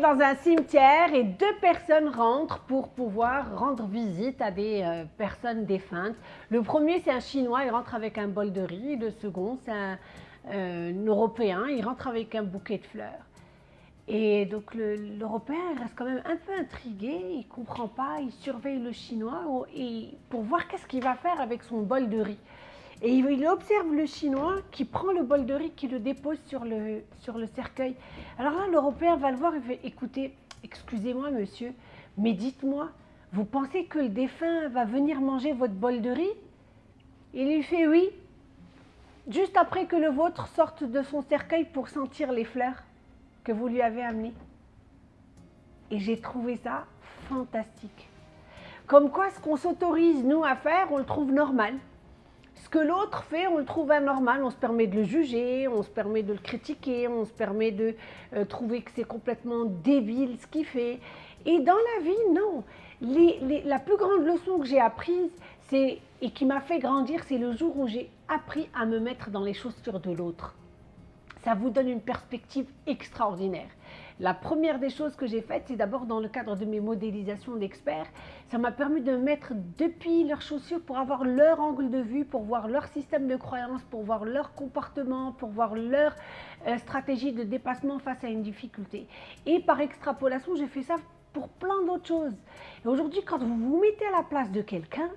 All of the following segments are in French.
dans un cimetière et deux personnes rentrent pour pouvoir rendre visite à des euh, personnes défuntes. Le premier, c'est un Chinois, il rentre avec un bol de riz. Le second, c'est un, euh, Européen, il rentre avec un bouquet de fleurs. Et donc l'Européen reste quand même un peu intrigué, il ne comprend pas, il surveille le Chinois pour voir qu'est-ce qu'il va faire avec son bol de riz. Et il observe le Chinois qui prend le bol de riz, qui le dépose sur le, sur le cercueil. Alors là, l'Européen va le voir et fait Écoutez, excusez-moi, monsieur, mais dites-moi, vous pensez que le défunt va venir manger votre bol de riz? Il lui fait Oui, juste après que le vôtre sorte de son cercueil pour sentir les fleurs que vous lui avez amenées. Et j'ai trouvé ça fantastique. Comme quoi, ce qu'on s'autorise, nous, à faire, on le trouve normal. Ce que l'autre fait, on le trouve anormal, on se permet de le juger, on se permet de le critiquer, on se permet de euh, trouver que c'est complètement débile ce qu'il fait. Et dans la vie, non. la plus grande leçon que j'ai apprise, et qui m'a fait grandir, c'est le jour où j'ai appris à me mettre dans les chaussures de l'autre. Ça vous donne une perspective extraordinaire. La première des choses que j'ai faites, c'est d'abord dans le cadre de mes modélisations d'experts, ça m'a permis de mettre depuis leurs chaussures pour avoir leur angle de vue, pour voir leur système de croyance, pour voir leur comportement, pour voir leur euh, stratégie de dépassement face à une difficulté. Et par extrapolation, j'ai fait ça pour plein d'autres choses. Et aujourd'hui, quand vous vous mettez à la place de quelqu'un,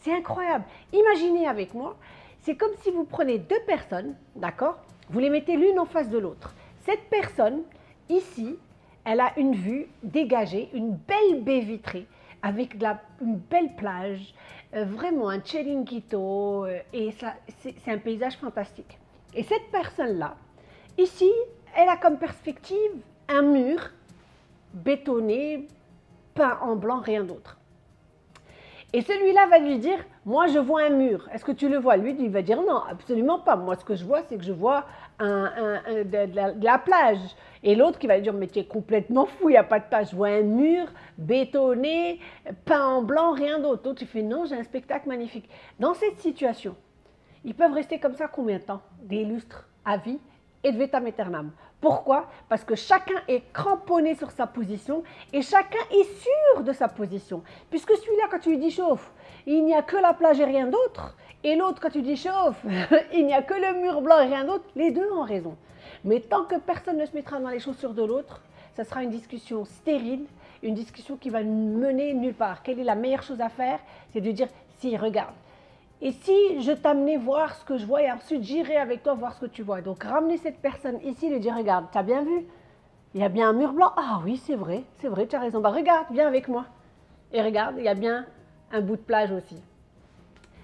c'est incroyable. Imaginez avec moi, c'est comme si vous prenez deux personnes, d'accord? Vous les mettez l'une en face de l'autre. Cette personne, Ici, elle a une vue dégagée, une belle baie vitrée avec une belle plage, euh, vraiment un chiringuito, euh, et c'est un paysage fantastique. Et cette personne-là, ici, elle a comme perspective un mur bétonné, peint en blanc, rien d'autre. Et celui-là va lui dire, moi je vois un mur. Est-ce que tu le vois? Lui, il va dire non, absolument pas. Moi, ce que je vois, c'est que je vois de, la, plage. Et l'autre qui va lui dire, mais tu es complètement fou, il n'y a pas de plage. Je vois un mur bétonné, peint en blanc, rien d'autre. L'autre, tu fais, non, j'ai un spectacle magnifique. Dans cette situation, ils peuvent rester comme ça combien de temps? Des lustres à vie? Et de vitam aeternam. Pourquoi? Parce que chacun est cramponné sur sa position et chacun est sûr de sa position. Puisque celui-là, quand tu lui dis chauffe, il n'y a que la plage et rien d'autre. Et l'autre, quand tu dis chauffe, il n'y a que le mur blanc et rien d'autre. Les deux ont raison. Mais tant que personne ne se mettra dans les chaussures de l'autre, ça sera une discussion stérile, une discussion qui va mener nulle part. Quelle est la meilleure chose à faire? C'est de dire, si, regarde, et si je t'amenais voir ce que je vois et ensuite j'irai avec toi voir ce que tu vois. Donc ramener cette personne ici, lui dire regarde, tu as bien vu? Il y a bien un mur blanc Ah oui, c'est vrai, c'est vrai, tu as raison. Bah regarde, viens avec moi. Et regarde, il y a bien un bout de plage aussi.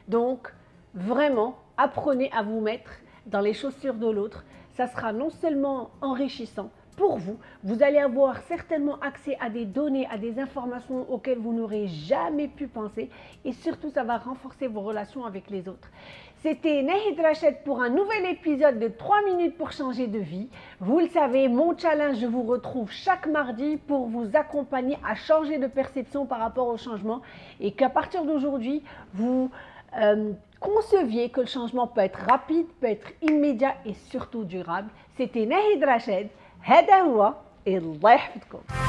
Donc vraiment, apprenez à vous mettre dans les chaussures de l'autre. Ça sera non seulement enrichissant, pour vous. Vous allez avoir certainement accès à des données, à des informations auxquelles vous n'aurez jamais pu penser et surtout ça va renforcer vos relations avec les autres. C'était Nahid Rached pour un nouvel épisode de 3 minutes pour changer de vie. Vous le savez, mon challenge, je vous retrouve chaque mardi pour vous accompagner à changer de perception par rapport au changement et qu'à partir d'aujourd'hui, vous euh, conceviez que le changement peut être rapide, peut être immédiat et surtout durable. C'était Nahid Rached. هذا هو الله يحفظكم.